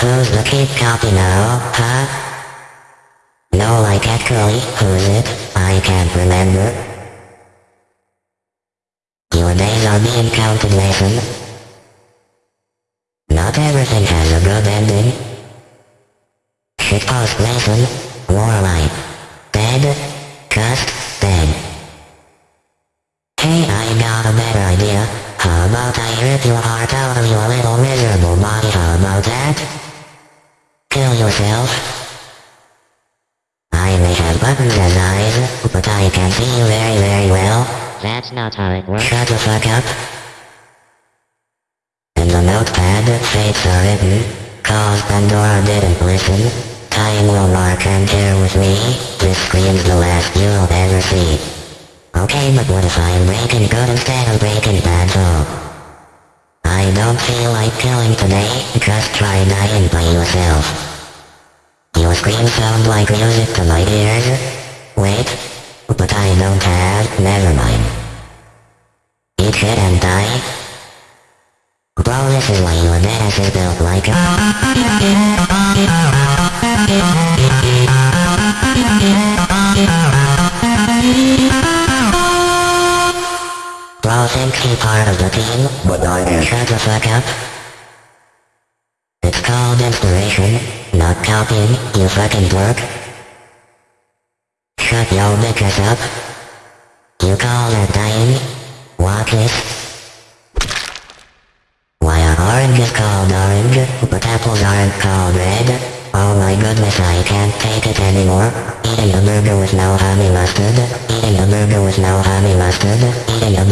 Who's the keep copy now, huh? No, like actually, who is it? I can't remember. Your days are being counted. Not everything has a good ending. Shitpost Mason, Warlight. Dead, just dead. Hey, I got a better idea. How about I rip your heart I may have buttons and eyes, but I can see you very, very well. That's not how it works. Shut the fuck up. In the notepad, fates are written. Cause Pandora didn't listen. Time will mark and here with me. This screams the last you'll ever see. Okay, but what if I'm breaking good instead of breaking bad though? I don't feel like killing today, just try dying by yourself. Screams sound like music to my ears. Wait, but I don't have, never mind. Eat shit and die? Bro, this is why your ass is built like a... Bro thinks he's part of the team, but I am. Shut the fuck up. Not copying, you fucking dork. Shut your bitches up. You call that dying? Watch this. Why are oranges called orange, but apples aren't called red? Oh my goodness I can't take it anymore. Eating a burger with no honey mustard. Eating a burger with no honey mustard. Eating a